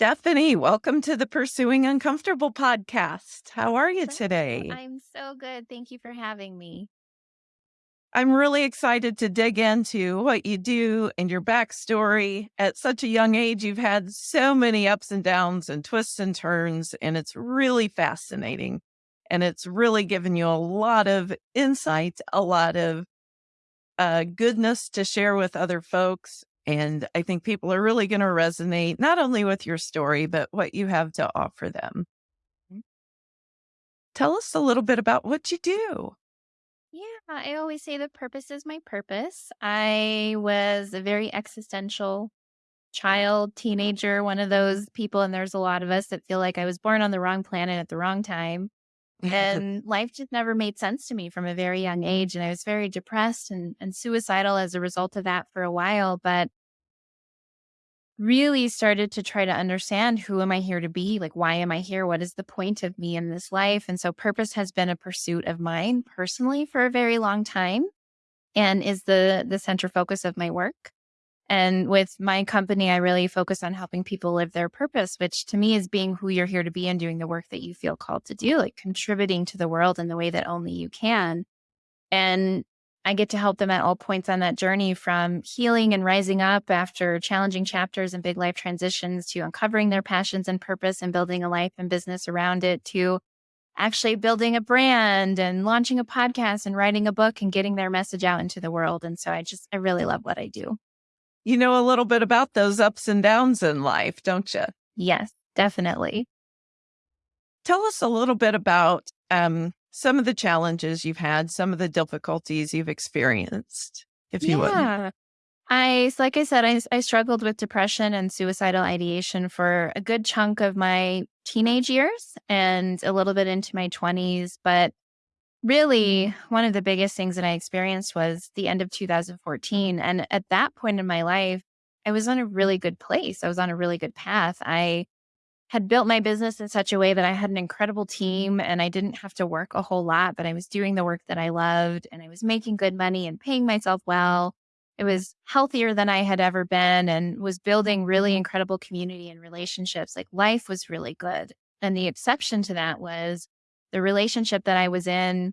Stephanie, welcome to the Pursuing Uncomfortable podcast. How are you today? I'm so good. Thank you for having me. I'm really excited to dig into what you do and your backstory. At such a young age, you've had so many ups and downs and twists and turns, and it's really fascinating. And it's really given you a lot of insight, a lot of uh, goodness to share with other folks. And I think people are really going to resonate not only with your story, but what you have to offer them. Mm. Tell us a little bit about what you do. Yeah, I always say the purpose is my purpose. I was a very existential child, teenager, one of those people, and there's a lot of us that feel like I was born on the wrong planet at the wrong time. And life just never made sense to me from a very young age. And I was very depressed and, and suicidal as a result of that for a while. But really started to try to understand who am I here to be? Like, why am I here? What is the point of me in this life? And so, purpose has been a pursuit of mine personally for a very long time and is the the center focus of my work. And with my company, I really focus on helping people live their purpose, which to me is being who you're here to be and doing the work that you feel called to do, like contributing to the world in the way that only you can. And I get to help them at all points on that journey from healing and rising up after challenging chapters and big life transitions to uncovering their passions and purpose and building a life and business around it to actually building a brand and launching a podcast and writing a book and getting their message out into the world. And so I just, I really love what I do. You know a little bit about those ups and downs in life, don't you? Yes, definitely. Tell us a little bit about um, some of the challenges you've had, some of the difficulties you've experienced, if you yeah. would. I, like I said, I, I struggled with depression and suicidal ideation for a good chunk of my teenage years and a little bit into my 20s. But really, mm-hmm. one of the biggest things that I experienced was the end of 2014. And at that point in my life, I was on a really good place. I was on a really good path. I had built my business in such a way that I had an incredible team and I didn't have to work a whole lot, but I was doing the work that I loved and I was making good money and paying myself well. It was healthier than I had ever been and was building really incredible community and relationships. Like life was really good. And the exception to that was the relationship that I was in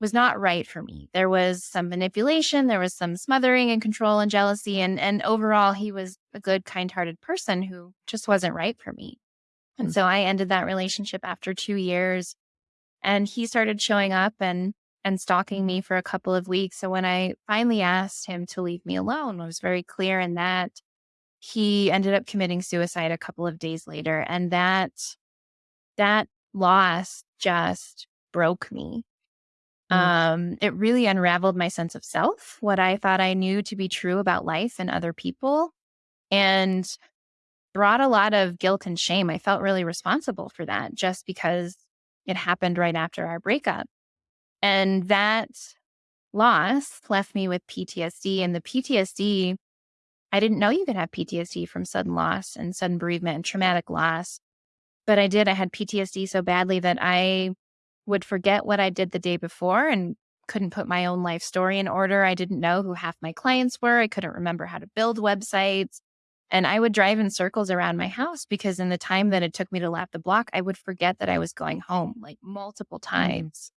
was not right for me. There was some manipulation, there was some smothering and control and jealousy and and overall he was a good kind-hearted person who just wasn't right for me. And hmm. so I ended that relationship after two years. And he started showing up and and stalking me for a couple of weeks. So when I finally asked him to leave me alone, I was very clear in that he ended up committing suicide a couple of days later. And that that loss just broke me. Mm. Um, it really unraveled my sense of self, what I thought I knew to be true about life and other people. And brought a lot of guilt and shame. I felt really responsible for that just because it happened right after our breakup. And that loss left me with PTSD. And the PTSD, I didn't know you could have PTSD from sudden loss and sudden bereavement and traumatic loss. But I did. I had PTSD so badly that I would forget what I did the day before and couldn't put my own life story in order. I didn't know who half my clients were. I couldn't remember how to build websites. And I would drive in circles around my house because in the time that it took me to lap the block, I would forget that I was going home like multiple mm-hmm. times.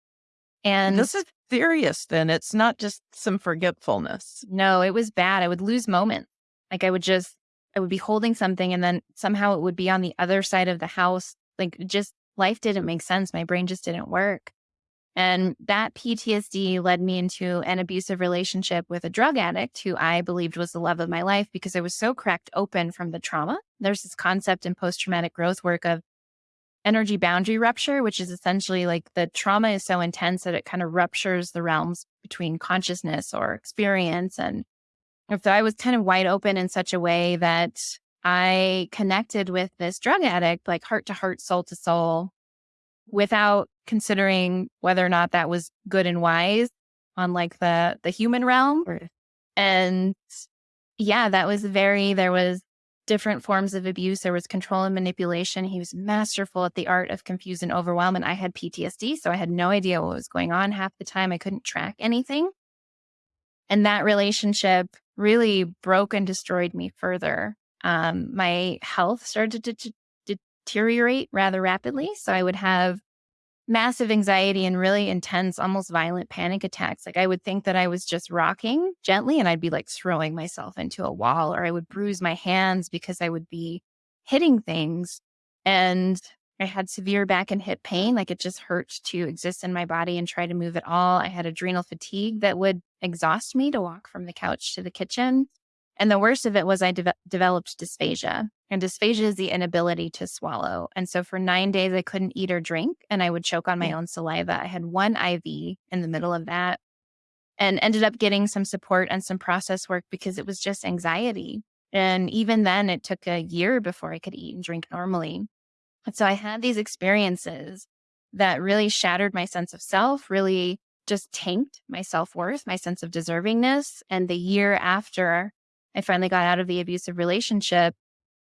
And this is serious then. It's not just some forgetfulness. No, it was bad. I would lose moments. Like I would just, I would be holding something and then somehow it would be on the other side of the house. Like just life didn't make sense. My brain just didn't work. And that PTSD led me into an abusive relationship with a drug addict who I believed was the love of my life because I was so cracked open from the trauma. There's this concept in post traumatic growth work of energy boundary rupture, which is essentially like the trauma is so intense that it kind of ruptures the realms between consciousness or experience. And so I was kind of wide open in such a way that I connected with this drug addict, like heart to heart, soul to soul, without considering whether or not that was good and wise on like the the human realm. And yeah, that was very there was different forms of abuse. There was control and manipulation. He was masterful at the art of confuse and overwhelm. And I had PTSD, so I had no idea what was going on half the time. I couldn't track anything. And that relationship really broke and destroyed me further. Um, my health started to, to deteriorate rather rapidly. So I would have massive anxiety and really intense, almost violent panic attacks. Like I would think that I was just rocking gently and I'd be like throwing myself into a wall, or I would bruise my hands because I would be hitting things. And I had severe back and hip pain. Like it just hurt to exist in my body and try to move at all. I had adrenal fatigue that would exhaust me to walk from the couch to the kitchen. And the worst of it was I de- developed dysphagia. And dysphagia is the inability to swallow. And so for nine days, I couldn't eat or drink and I would choke on my mm. own saliva. I had one IV in the middle of that and ended up getting some support and some process work because it was just anxiety. And even then, it took a year before I could eat and drink normally. And so I had these experiences that really shattered my sense of self, really just tanked my self worth, my sense of deservingness. And the year after I finally got out of the abusive relationship,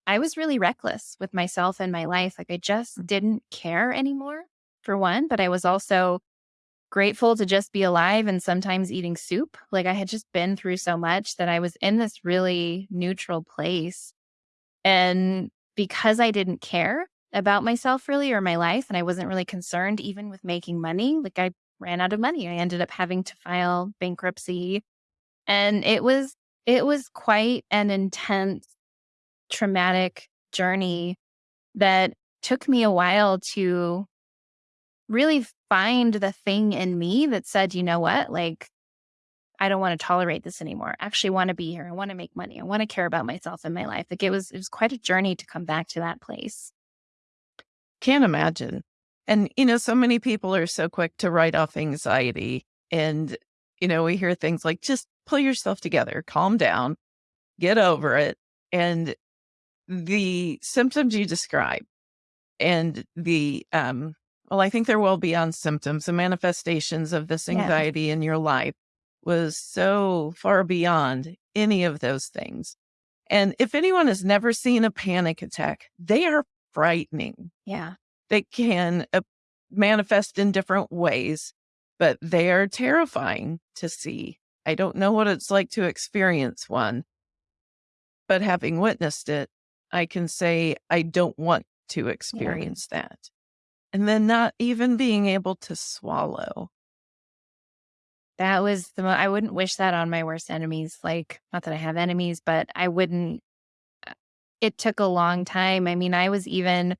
I was really reckless with myself and my life. Like I just mm. didn't care anymore, for one, but I was also grateful to just be alive and sometimes eating soup. Like I had just been through so much that I was in this really neutral place. And because I didn't care about myself really or my life, and I wasn't really concerned even with making money, like I ran out of money. I ended up having to file bankruptcy. And it was it was quite an intense, traumatic journey that took me a while to really find the thing in me that said, you know what, like, I don't want to tolerate this anymore. I actually want to be here. I want to make money. I want to care about myself and my life. Like it was, it was quite a journey to come back to that place. Can't imagine. And, you know, so many people are so quick to write off anxiety. And, you know, we hear things like just pull yourself together, calm down, get over it. And the symptoms you describe and the, um, well, I think they're well beyond symptoms. The manifestations of this anxiety yeah. in your life was so far beyond any of those things. And if anyone has never seen a panic attack, they are frightening. Yeah. They can uh, manifest in different ways, but they are terrifying to see. I don't know what it's like to experience one, but having witnessed it, I can say I don't want to experience yeah. that. And then not even being able to swallow. That was the mo- I wouldn't wish that on my worst enemies. Like, not that I have enemies, but I wouldn't. Uh, it took a long time. I mean, I was even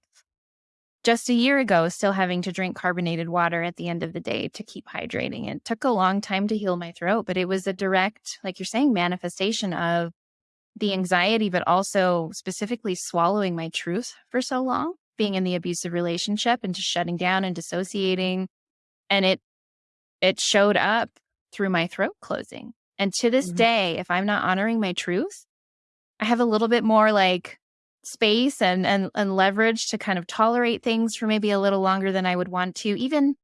just a year ago still having to drink carbonated water at the end of the day to keep hydrating. It took a long time to heal my throat, but it was a direct, like you're saying, manifestation of the anxiety, but also specifically swallowing my truth for so long, being in the abusive relationship and just shutting down and dissociating. And it it showed up through my throat closing. And to this mm-hmm. day, if I'm not honoring my truth, I have a little bit more like space and, and and leverage to kind of tolerate things for maybe a little longer than I would want to. Even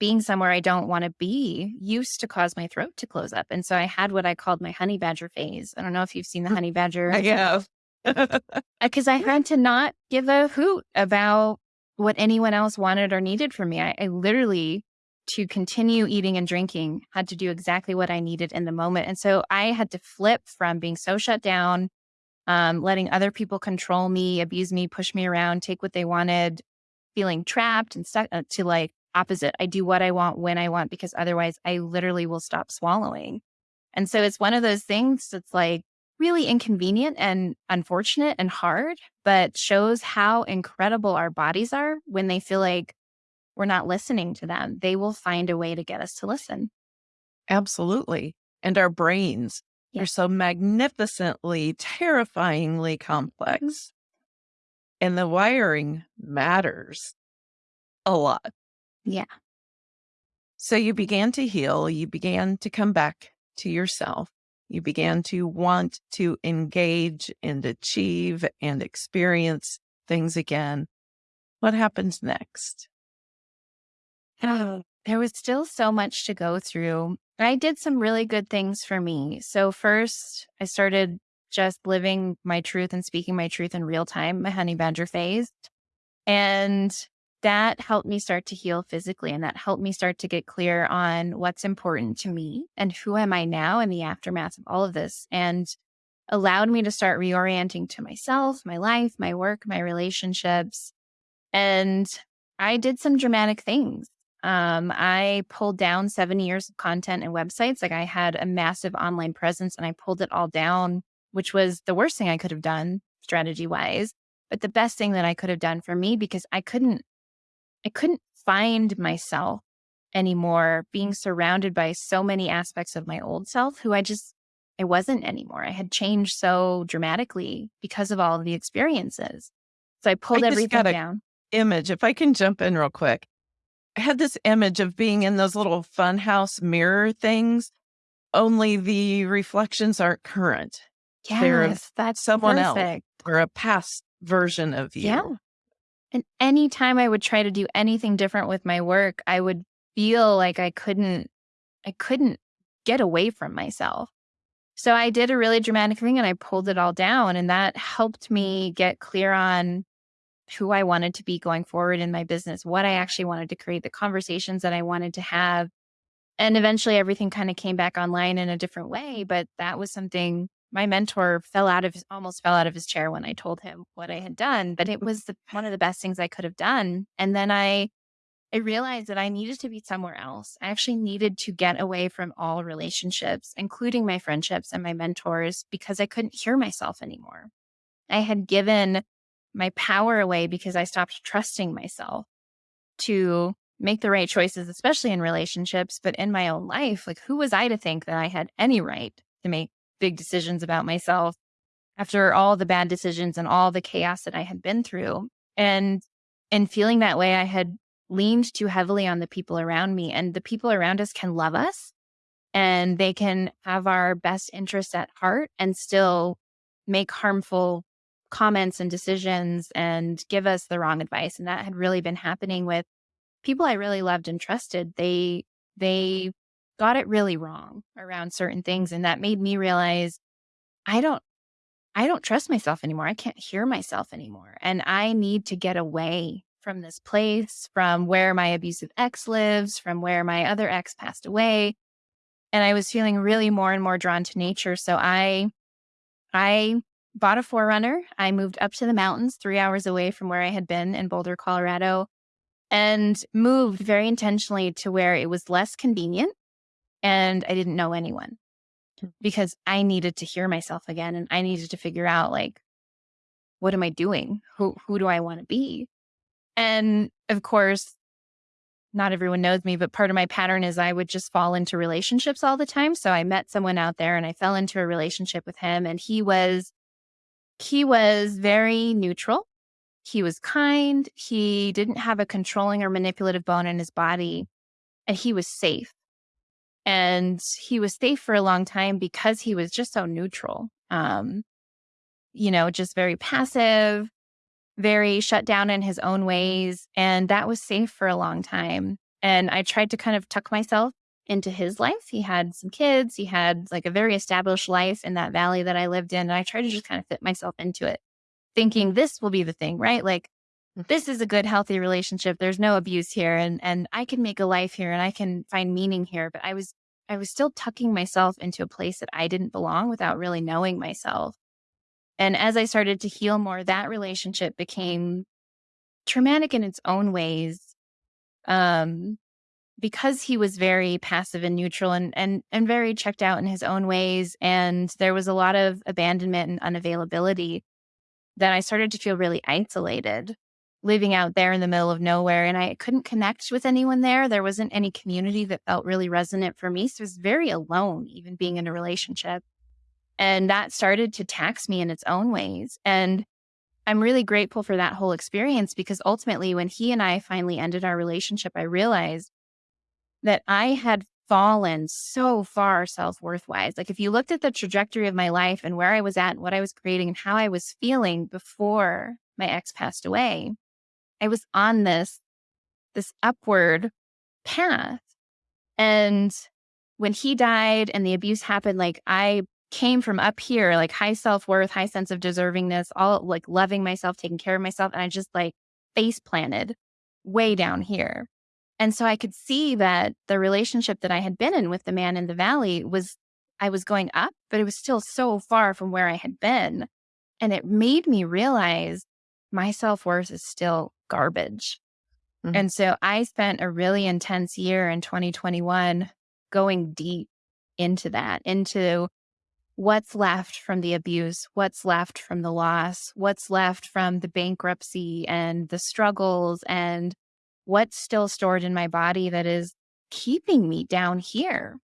being somewhere I don't want to be used to cause my throat to close up. And so I had what I called my honey badger phase. I don't know if you've seen the mm, honey badger. I have. Uh, because I had to not give a hoot about what anyone else wanted or needed from me. I, I literally, to continue eating and drinking, had to do exactly what I needed in the moment. And so I had to flip from being so shut down um, letting other people control me, abuse me, push me around, take what they wanted, feeling trapped and stuck uh, to like opposite. I do what I want when I want because otherwise I literally will stop swallowing. And so it's one of those things that's like really inconvenient and unfortunate and hard, but shows how incredible our bodies are when they feel like we're not listening to them. They will find a way to get us to listen. Absolutely. And our brains they're so magnificently, terrifyingly mm-hmm. complex. And the wiring matters a lot. Yeah. So you began to heal, you began to come back to yourself. You began to want to engage and achieve and experience things again. What happens next? Oh, there was still so much to go through. I did some really good things for me. So, first, I started just living my truth and speaking my truth in real time, my honey badger phase. And that helped me start to heal physically. And that helped me start to get clear on what's important to me and who am I now in the aftermath of all of this. And allowed me to start reorienting to myself, my life, my work, my relationships. And I did some dramatic things. Um, I pulled down seven years of content and websites. Like I had a massive online presence and I pulled it all down, which was the worst thing I could have done strategy wise, but the best thing that I could have done for me because I couldn't, I couldn't find myself anymore being surrounded by so many aspects of my old self who I just, I wasn't anymore. I had changed so dramatically because of all of the experiences. So I pulled I everything down. Image, if I can jump in real quick. I had this image of being in those little funhouse mirror things, only the reflections aren't current. Yes, that's someone perfect. else or a past version of you. Yeah. And anytime I would try to do anything different with my work, I would feel like I couldn't I couldn't get away from myself. So I did a really dramatic thing and I pulled it all down and that helped me get clear on who I wanted to be going forward in my business, what I actually wanted to create, the conversations that I wanted to have. And eventually everything kind of came back online in a different way. But that was something my mentor fell out of almost fell out of his chair when I told him what I had done. But it was the, one of the best things I could have done. And then I, I realized that I needed to be somewhere else. I actually needed to get away from all relationships, including my friendships and my mentors, because I couldn't hear myself anymore. I had given my power away because I stopped trusting myself to make the right choices, especially in relationships, but in my own life. Like, who was I to think that I had any right to make big decisions about myself after all the bad decisions and all the chaos that I had been through? And in feeling that way, I had leaned too heavily on the people around me, and the people around us can love us and they can have our best interests at heart and still make harmful comments and decisions and give us the wrong advice. And that had really been happening with people I really loved and trusted. They, they got it really wrong around certain things. And that made me realize I don't, I don't trust myself anymore. I can't hear myself anymore. And I need to get away from this place, from where my abusive ex lives, from where my other ex passed away. And I was feeling really more and more drawn to nature. So I, I bought a 4Runner. I moved up to the mountains, three hours away from where I had been in Boulder, Colorado, and moved very intentionally to where it was less convenient and I didn't know anyone hmm. because I needed to hear myself again and I needed to figure out like, what am I doing? Who, who do I want to be? And of course, not everyone knows me, but part of my pattern is I would just fall into relationships all the time. So I met someone out there and I fell into a relationship with him and he was he was very neutral. He was kind. He didn't have a controlling or manipulative bone in his body, and he was safe. And he was safe for a long time because he was just so neutral. Um, you know, just very passive, very shut down in his own ways. And that was safe for a long time. And I tried to kind of tuck myself into his life. He had some kids, he had like a very established life in that valley that I lived in. And I tried to just kind of fit myself into it, thinking this will be the thing, right? Like mm. this is a good healthy relationship. There's no abuse here and and I can make a life here and I can find meaning here, but I was I was still tucking myself into a place that I didn't belong without really knowing myself. And as I started to heal more, that relationship became traumatic in its own ways. Um, because he was very passive and neutral and and and very checked out in his own ways and there was a lot of abandonment and unavailability that I started to feel really isolated living out there in the middle of nowhere and I couldn't connect with anyone there. There wasn't any community that felt really resonant for me so I was very alone even being in a relationship. And that started to tax me in its own ways and I'm really grateful for that whole experience because ultimately when he and I finally ended our relationship I realized that I had fallen so far self worth wise. Like, if you looked at the trajectory of my life and where I was at and what I was creating and how I was feeling before my ex passed away, I was on this, this upward path. And when he died and the abuse happened, like, I came from up here, like high self worth, high sense of deservingness, all like loving myself, taking care of myself. And I just like face planted way down here. And so I could see that the relationship that I had been in with the man in the valley was, I was going up, but it was still so far from where I had been. And it made me realize my self worth is still garbage. Mm-hmm. And so I spent a really intense year in 2021 going deep into that, into what's left from the abuse, what's left from the loss, what's left from the bankruptcy and the struggles, and what's still stored in my body that is keeping me down here.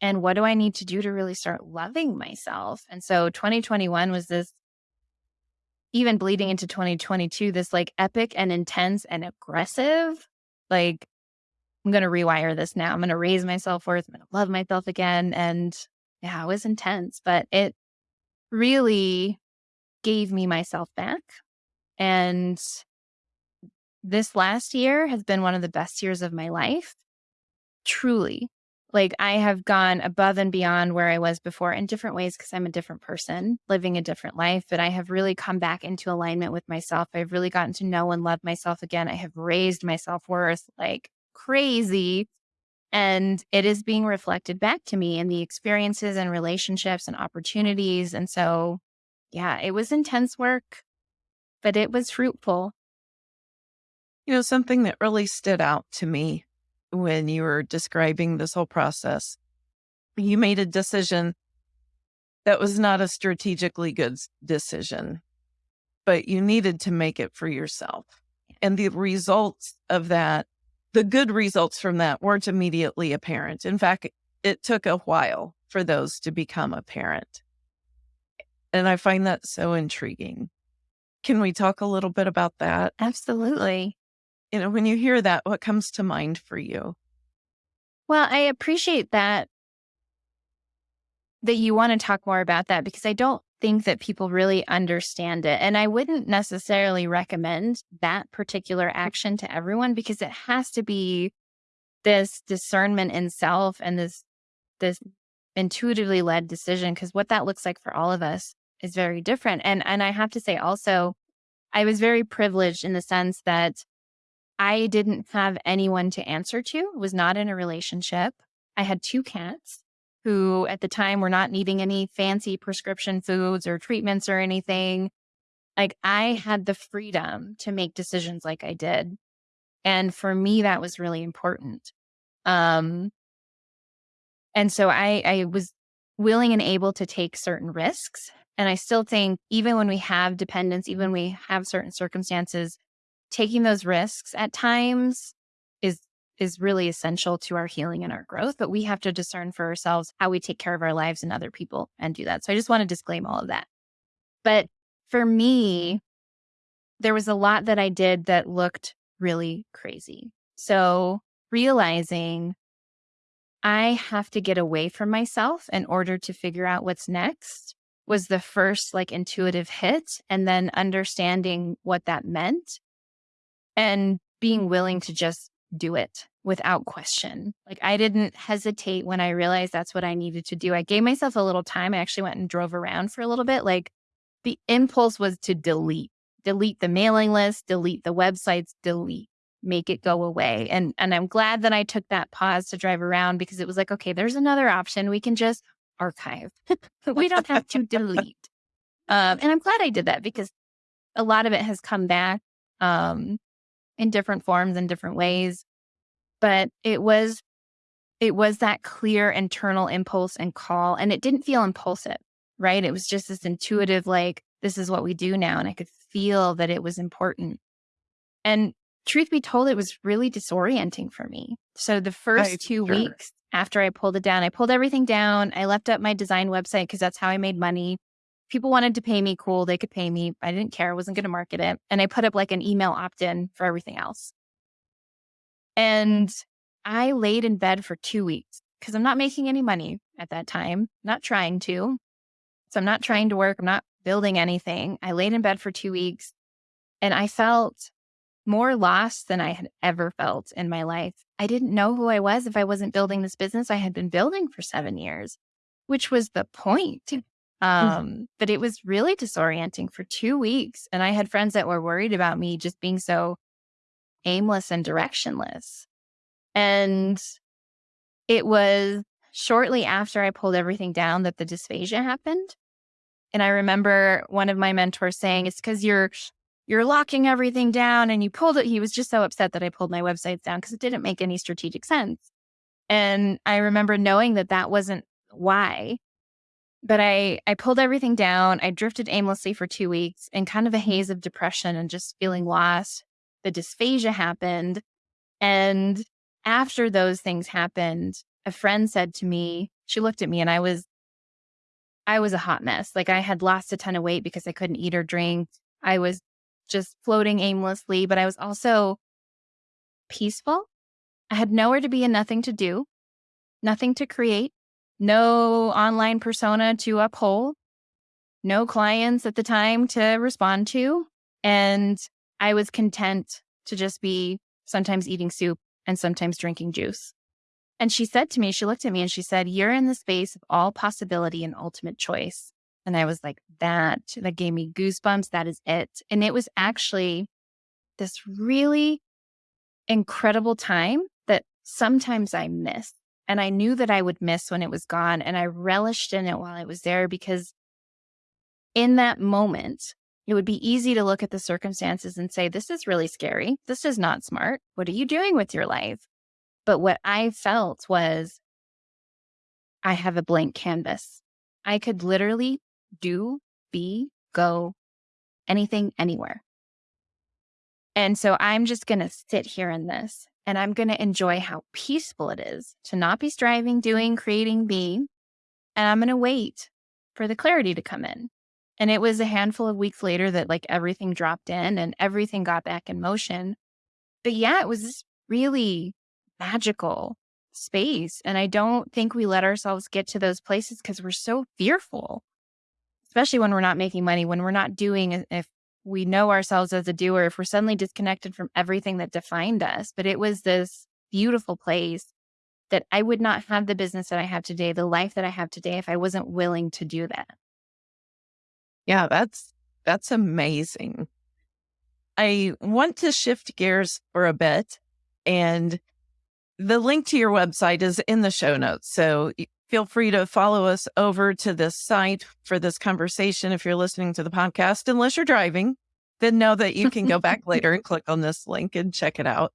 And what do I need to do to really start loving myself? And so 2021 was this even bleeding into 2022, this like epic and intense and aggressive, like, I'm going to rewire this now. I'm going to raise my self worth. I'm going to love myself again. And yeah, it was intense, but it really gave me myself back. And this last year has been one of the best years of my life. Truly, like I have gone above and beyond where I was before in different ways because I'm a different person living a different life. But I have really come back into alignment with myself. I've really gotten to know and love myself again. I have raised my self worth like crazy. And it is being reflected back to me in the experiences and relationships and opportunities. And so, yeah, it was intense work, but it was fruitful. You know, something that really stood out to me when you were describing this whole process. You made a decision that was not a strategically good decision, but you needed to make it for yourself. And the results of that, the good results from that weren't immediately apparent. In fact, it took a while for those to become apparent. And I find that so intriguing. Can we talk a little bit about that? Absolutely you know, when you hear that, what comes to mind for you? Well, I appreciate that that you want to talk more about that because I don't think that people really understand it. And I wouldn't necessarily recommend that particular mm. action to everyone because it has to be this discernment in self and this this intuitively led decision because what that looks like for all of us is very different. And and I have to say also I was very privileged in the sense that I didn't have anyone to answer to, was not in a relationship. I had two cats who at the time were not needing any fancy prescription foods or treatments or anything. Like I had the freedom to make decisions like I did. And for me, that was really important. Um, and so I, I was willing and able to take certain risks. And I still think even when we have dependence, even when we have certain circumstances, taking those risks at times is is really essential to our healing and our growth, but we have to discern for ourselves how we take care of our lives and other people and do that. So I just want to disclaim all of that. But for me, there was a lot that I did that looked really crazy. So realizing I have to get away from myself in order to figure out what's next was the first like intuitive hit. And then understanding what that meant and being willing to just do it without question. Like I didn't hesitate when I realized that's what I needed to do. I gave myself a little time. I actually went and drove around for a little bit. Like the impulse was to delete, delete the mailing list, delete the websites, delete, make it go away. And and I'm glad that I took that pause to drive around because it was like, okay, there's another option. We can just archive. we don't have to delete. Um, and I'm glad I did that because a lot of it has come back. Um, in different forms and different ways. But it was it was that clear internal impulse and call and it didn't feel impulsive, right? It was just this intuitive like this is what we do now and I could feel that it was important. And truth be told it was really disorienting for me. So the first right, 2 sure. weeks after I pulled it down, I pulled everything down. I left up my design website because that's how I made money people wanted to pay me cool they could pay me i didn't care i wasn't going to market it and i put up like an email opt-in for everything else. And i laid in bed for two weeks because i'm not making any money at that time not trying to. So i'm not trying to work i'm not building anything i laid in bed for two weeks and i felt more lost than i had ever felt in my life. I didn't know who i was if i wasn't building this business i had been building for seven years which was the point. Um, mm-hmm. but it was really disorienting for two weeks. And I had friends that were worried about me just being so aimless and directionless. And it was shortly after I pulled everything down that the dysphagia happened. And I remember one of my mentors saying, it's because you're you're locking everything down and you pulled it. He was just so upset that I pulled my websites down because it didn't make any strategic sense. And I remember knowing that that wasn't why. But I, I pulled everything down. I drifted aimlessly for two weeks in kind of a mm-hmm. haze of depression and just feeling lost. The dysphagia happened. And after those things happened, a friend said to me, she looked at me and I was, I was a hot mess. Like I had lost a ton of weight because I couldn't eat or drink. I was just floating aimlessly, but I was also peaceful. I had nowhere to be and nothing to do, nothing to create, no online persona to uphold, no clients at the time to respond to. And I was content to just be sometimes eating soup and sometimes drinking juice. And she said to me, she looked at me and she said, You're in the space of all possibility and ultimate choice. And I was like, That, that gave me goosebumps. That is it. And it was actually this really incredible time that sometimes I miss. And I knew that I would miss when it was gone. And I relished in it while I was there because in that moment, it would be easy to look at the circumstances and say, This is really scary. This is not smart. What are you doing with your life? But what I felt was, I have a blank canvas. I could literally do, be, go, anything, anywhere. And so I'm just going to sit here in this and I'm going to enjoy how peaceful it is to not be striving, doing, creating, being. And I'm going to wait for the clarity to come in. And it was a handful of weeks later that like everything dropped in and everything got back in motion. But yeah, it was this really magical space. And I don't think we let ourselves get to those places because we're so fearful, especially when we're not making money, when we're not doing, uh, if we know ourselves as a doer if we're suddenly disconnected from everything that defined us. But it was this beautiful place that I would not have the business that I have today, the life that I have today, if I wasn't willing to do that. Yeah, that's that's amazing. I want to shift gears for a bit and the link to your website is in the show notes. So feel free to follow us over to this site for this conversation if you're listening to the podcast. Unless you're driving, then know that you can go back later and click on this link and check it out.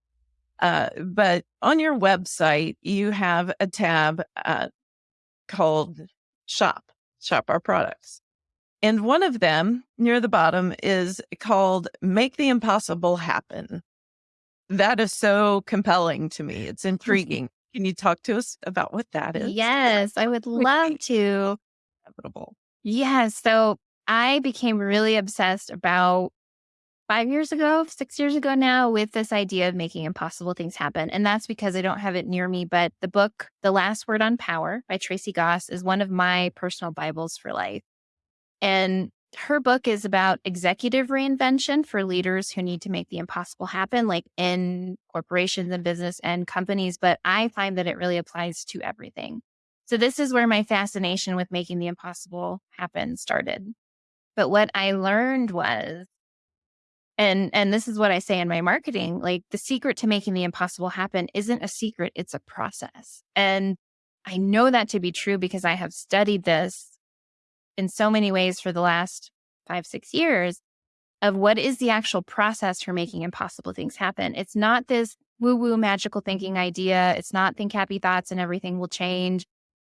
Uh, but on your website, you have a tab uh, called Shop, Shop Our Products. And one of them near the bottom is called Make the Impossible Happen. That is so compelling to me. It's intriguing. Can you talk to us about what that is? Yes, I would love to. Inevitable. Yes. So I became really obsessed about five years ago, six years ago now, with this idea of making impossible things happen. And that's because I don't have it near me. But the book, The Last Word on Power by Tracy Goss, is one of my personal Bibles for life. And her book is about executive reinvention for leaders who need to make the impossible happen, like in corporations and business and companies. But I find that it really applies to everything. So this is where my fascination with making the impossible happen started. But what I learned was, and and this is what I say in my marketing, like the secret to making the impossible happen isn't a secret, it's a process. And I know that to be true because I have studied this in so many ways for the last five, six years of what is the actual process for making impossible things happen. It's not this woo woo magical thinking idea. It's not think happy thoughts and everything will change.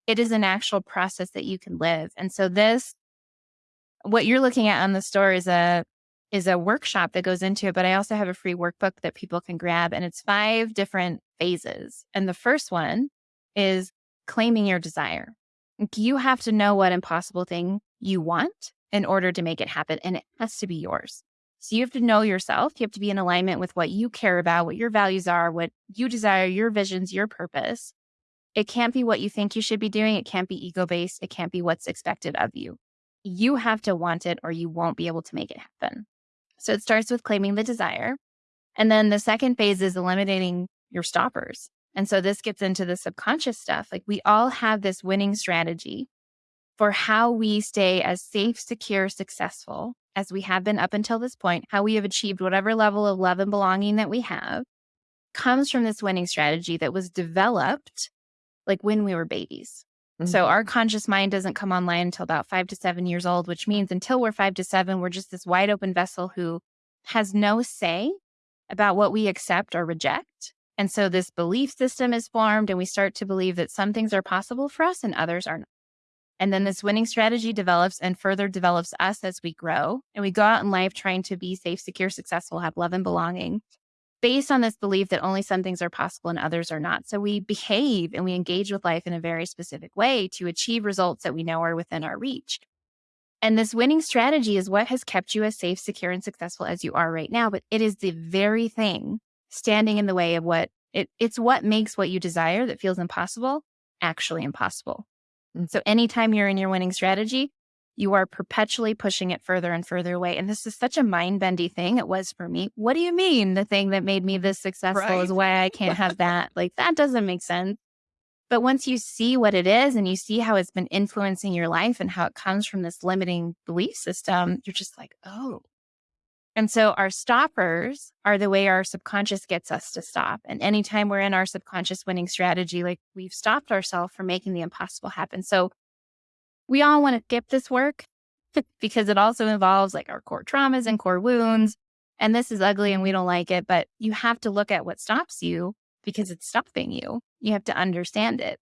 It is an actual process that you can live. And so this, what you're looking at on the store is a is a workshop that goes into it, but I also have a free workbook that people can grab and it's five different phases. And the first one is claiming your desire. You have to know what impossible thing you want in order to make it happen, and it has to be yours. So you have to know yourself. You have to be in alignment with what you care about, what your values are, what you desire, your visions, your purpose. It can't be what you think you should be doing. It can't be ego based. It can't be what's expected of you. You have to want it or you won't be able to make it happen. So it starts with claiming the desire. And then the second phase is eliminating your stoppers. And so this gets into the subconscious stuff. Like we all have this winning strategy for how we stay as safe, secure, successful as we have been up until this point, how we have achieved whatever level of love and belonging that we have comes from this winning strategy that was developed like when we were babies. Mm-hmm. So our conscious mind doesn't come online until about five to seven years old, which means until we're five to seven, we're just this wide open vessel who has no say about what we accept or reject. And so this belief system is formed, and we start to believe that some things are possible for us and others are not. And then this winning strategy develops and further develops us as we grow. And we go out in life trying to be safe, secure, successful, have love and belonging based on this belief that only some things are possible and others are not. So we behave and we engage with life in a very specific way to achieve results that we know are within our reach. And this winning strategy is what has kept you as safe, secure, and successful as you are right now. But it is the very thing standing in the way of what it, it's what makes what you desire that feels impossible actually impossible. And so anytime you're in your winning strategy, you are perpetually pushing it further and further away. And this is such a mind bendy thing. It was for me. What do you mean the thing that made me this successful right. is why I can't have that? like that doesn't make sense. But once you see what it is and you see how it's been influencing your life and how it comes from this limiting belief system, you're just like, oh. And so our stoppers are the way our subconscious gets us to stop. And anytime we're in our subconscious winning strategy, like we've stopped ourselves from making the impossible happen. So we all want to skip this work because it also involves like our core traumas and core wounds. And this is ugly and we don't like it, but you have to look at what stops you because it's stopping you. You have to understand it.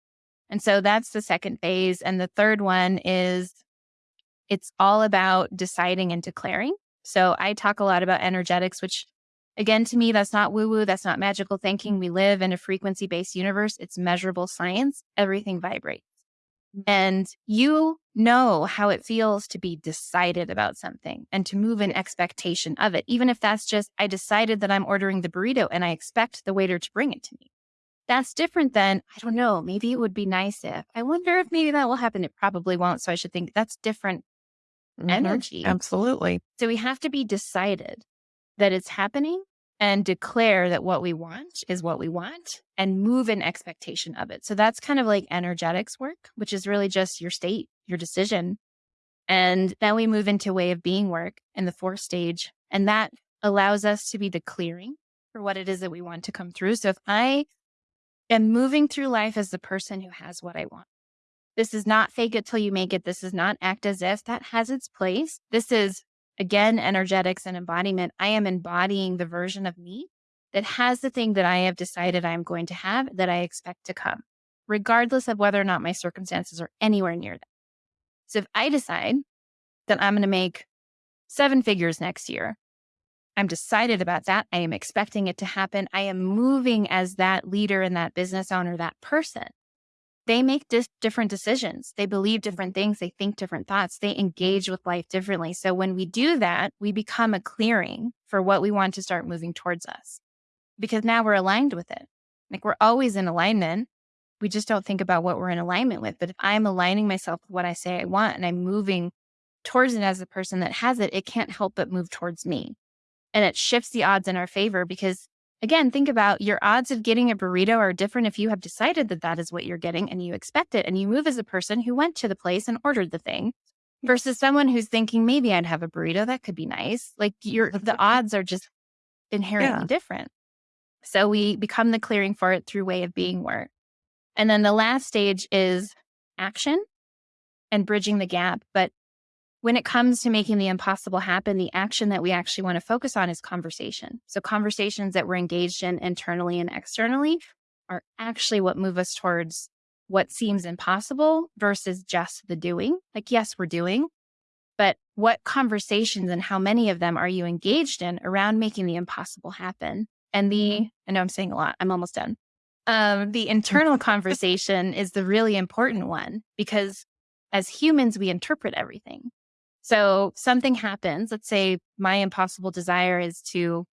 And so that's the second phase. And the third one is it's all about deciding and declaring. So I talk a lot about energetics, which again, to me, that's not woo woo. That's not magical thinking. We live in a frequency based universe. It's measurable science. Everything vibrates. Mm-hmm. And you know how it feels to be decided about something and to move in expectation of it. Even if that's just, I decided that I'm ordering the burrito and I expect the waiter to bring it to me. That's different than, I don't know, maybe it would be nice if. I wonder if maybe that will happen. It probably won't. So I should think that's different mm-hmm. energy. Absolutely. So we have to be decided that it's happening and declare that what we want is what we want and move in expectation of it. So that's kind of like energetics work, which is really just your state, your decision. And then we move into way of being work in the fourth stage. And that allows us to be the clearing for what it is that we want to come through. So if I am moving through life as the person who has what I want, this is not fake it till you make it. This is not act as if that has its place. This is again, energetics and embodiment, I am embodying the version of me that has the thing that I have decided I'm going to have that I expect to come, regardless of whether or not my circumstances are anywhere near that. So if I decide that I'm going to make seven figures next year, I'm decided about that. I am expecting it to happen. I am moving as that leader and that business owner, that person they make dis- different decisions. They believe mm-hmm. different things. They think different thoughts. They engage with life differently. So when we do that, we become a clearing for what we want to start moving towards us because now we're aligned with it. Like we're always in alignment. We just don't think about what we're in alignment with. But if I'm aligning myself with what I say I want and I'm moving towards it as a person that has it, it can't help but move towards me. And it shifts the odds in our favor because Again, think about your odds of getting a burrito are different if you have decided that that is what you're getting and you expect it and you move as a person who went to the place and ordered the thing versus someone who's thinking maybe I'd have a burrito that could be nice. Like your the odds are just inherently yeah. different. So we become the clearing for it through way of being work. And then the last stage is action and bridging the gap. But when it comes to making the impossible happen, the action that we actually want to focus on is conversation. So, conversations that we're engaged in internally and externally are actually what move us towards what seems impossible versus just the doing. Like, yes, we're doing, but what conversations and how many of them are you engaged in around making the impossible happen? And the, mm-hmm. I know I'm saying a lot, I'm almost done. Um, the internal conversation is the really important one because as humans, we interpret everything. So something happens. Let's say my impossible desire is to,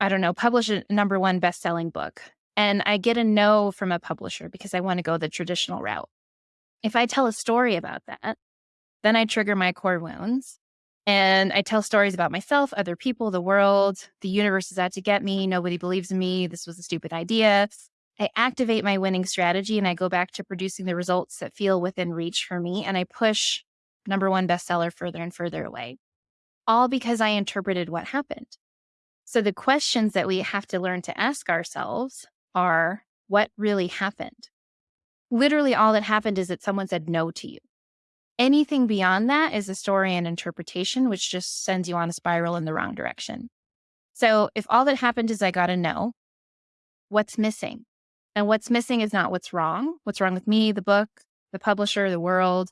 I don't know, publish a number one best selling book. And I get a no from a publisher because I want to go the traditional route. If I tell a story about that, then I trigger my core wounds and I tell stories about myself, other people, the world, the universe is out to get me. Nobody believes in me. This was a stupid idea. I activate my winning strategy and I go back to producing the results that feel within reach for me. And I push number one bestseller further and further away, all because I interpreted what happened. So the questions that we have to learn to ask ourselves are what really happened? Literally, all that happened is that someone said no to you. Anything beyond that is a story and interpretation, which just sends you on a spiral in the wrong direction. So if all that happened is I got a no, what's missing? And what's missing is not what's wrong. What's wrong with me, the book, the publisher, the world.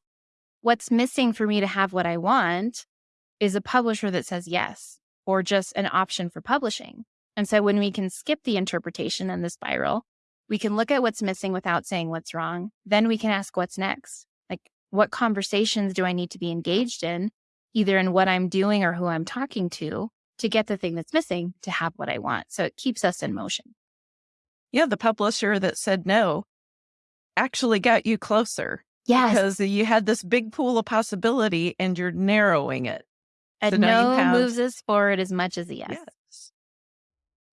What's missing for me to have what I want is a publisher that says yes, or just an option for publishing. And so when we can skip the interpretation and the spiral, we can look at what's missing without saying what's wrong. Then we can ask what's next. Like, what conversations do I need to be engaged in, either in what I'm doing or who I'm talking to, to get the thing that's missing to have what I want? So it keeps us in motion. Yeah, the publisher that said no actually got you closer. Yes. Because you had this big pool of possibility and you're narrowing it. And So no have- moves us forward as much as a yes. Yes.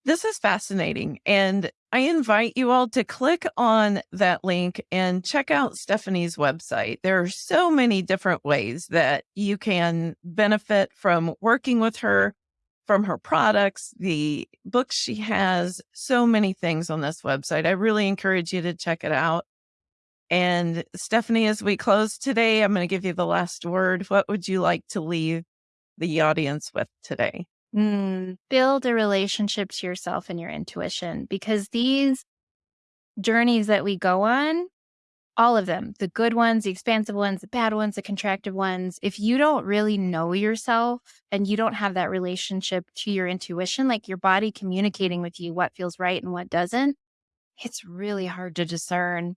This is fascinating. And I invite you all to click on that link and check out Stephanie's website. There are so many different ways that you can benefit from working with her, from her products, the books she has, so many things on this website. I really encourage you to check it out. And Stephanie, as we close today, I'm going to give you the last word. What would you like to leave the audience with today? Mm, build a relationship to yourself and your intuition because these journeys that we go on, all of them, the good ones, the expansive ones, the bad ones, the contractive ones, if you don't really know yourself and you don't have that relationship to your intuition, like your body communicating with you what feels right and what doesn't, it's really hard to discern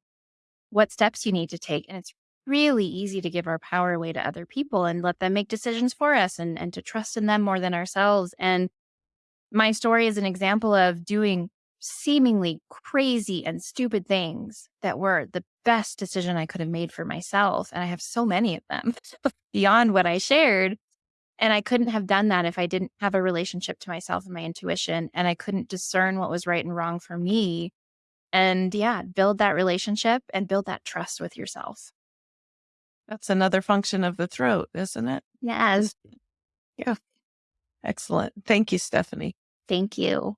what steps you need to take. And it's really easy to give our power away to other people and let them make decisions for us and, and to trust in them more than ourselves. And my story is an example of doing seemingly crazy and stupid things that were the best decision I could have made for myself. And I have so many of them beyond what I shared. And I couldn't have done that if I didn't have a relationship to myself and my intuition. And I couldn't discern what was right and wrong for me. And yeah, build that relationship and build that trust with yourself. That's another function of the throat, isn't it? Yes. Yeah. Excellent. Thank you, Stephanie. Thank you.